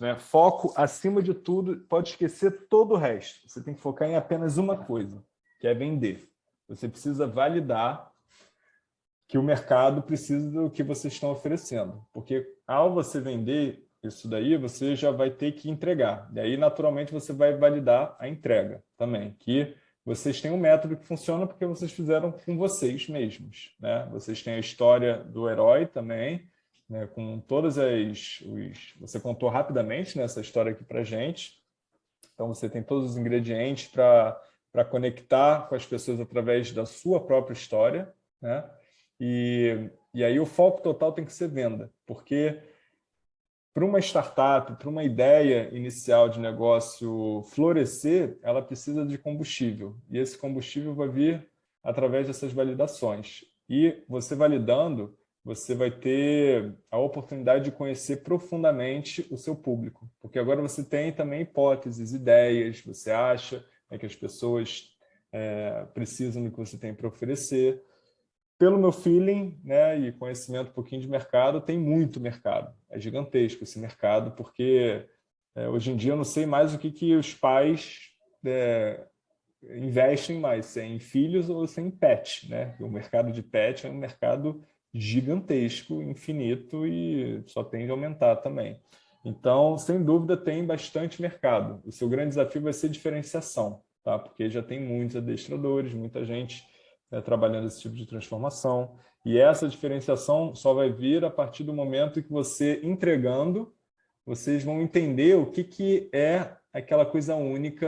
Né? Foco, acima de tudo, pode esquecer todo o resto. Você tem que focar em apenas uma coisa, que é vender. Você precisa validar que o mercado precisa do que vocês estão oferecendo. Porque ao você vender isso daí, você já vai ter que entregar. E aí, naturalmente, você vai validar a entrega também, que vocês têm um método que funciona porque vocês fizeram com vocês mesmos. Né? Vocês têm a história do herói também, né, com todas as... Os, você contou rapidamente né, essa história aqui para gente. Então, você tem todos os ingredientes para conectar com as pessoas através da sua própria história. Né? E, e aí o foco total tem que ser venda, porque para uma startup, para uma ideia inicial de negócio florescer, ela precisa de combustível. E esse combustível vai vir através dessas validações. E você validando, você vai ter a oportunidade de conhecer profundamente o seu público. Porque agora você tem também hipóteses, ideias, você acha né, que as pessoas é, precisam do que você tem para oferecer pelo meu feeling né, e conhecimento um pouquinho de mercado, tem muito mercado. É gigantesco esse mercado, porque é, hoje em dia eu não sei mais o que, que os pais é, investem mais, se é em filhos ou se é em pet. Né? O mercado de pet é um mercado gigantesco, infinito e só tende a aumentar também. Então, sem dúvida, tem bastante mercado. O seu grande desafio vai ser diferenciação, tá? porque já tem muitos adestradores, muita gente né, trabalhando esse tipo de transformação. E essa diferenciação só vai vir a partir do momento que você, entregando, vocês vão entender o que, que é aquela coisa única